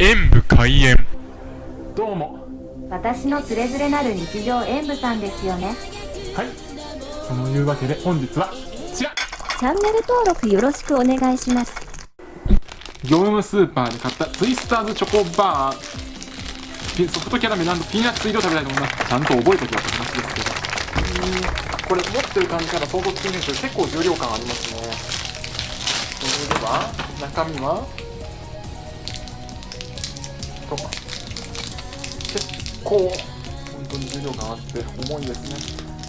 演武開演。どうも。私のつれづれなる日常演舞さんですよね。はい。そのいうわけで本日はこちら。チャンネル登録よろしくお願いします。業務スーパーで買ったツイスターズチョコバー。ソフトキャラメルピーナッツ入りを食べたいと思います。ちゃんと覚えときよって話ですけど。これ持ってる感じから想像つきにくいですけど結構重量感ありますね。それでは中身は？と結構本当に重量感あって重いですね。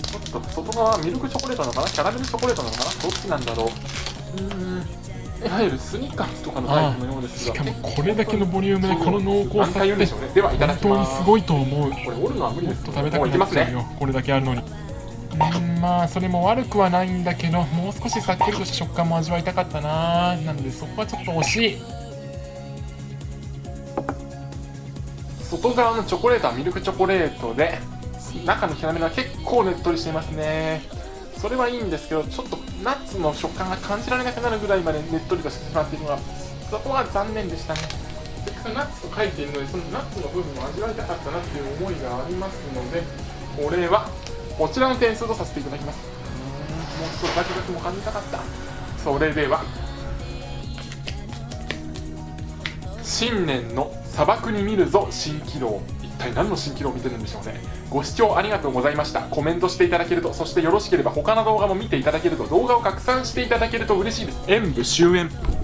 ちょっと外側はミルクチョコレートなのかな？キャラメルチョコレートなのかな？どっちなんだろう。うーん。いわゆるスニッカーズとかのタイプのようですがしかもこれだけのボリュームでこの濃厚さ安泰言う。んでしょうねではいただ本きます当にすごいと思う。これ折るのは無理です。食べたくなっちゃうよこれだけあるのに。うん。まあそれも悪くはないんだけどもう少しさっくりとした食感も味わいたかったななのでそこはちょっと惜しい外側のチョコレートはミルクチョコレートで中のキャラメルは結構ねっとりしていますね。それはいいんですけどちょっとナッツの食感が感じられなくなるぐらいまでねっとりとしてしまっているのはそこが残念でしたね。せっかくナッツと書いているのでそのナッツの部分を味わいたかったなっていう思いがありますのでこれはこちらの点数とさせていただきます。うーん。もう少しザクザクも感じたかった。それでは新年の砂漠に見るぞ蜃気楼一体何の蜃気楼を見てるんでしょうね。ご視聴ありがとうございました。コメントしていただけるとそしてよろしければ他の動画も見ていただけると動画を拡散していただけると嬉しいです。演武終演。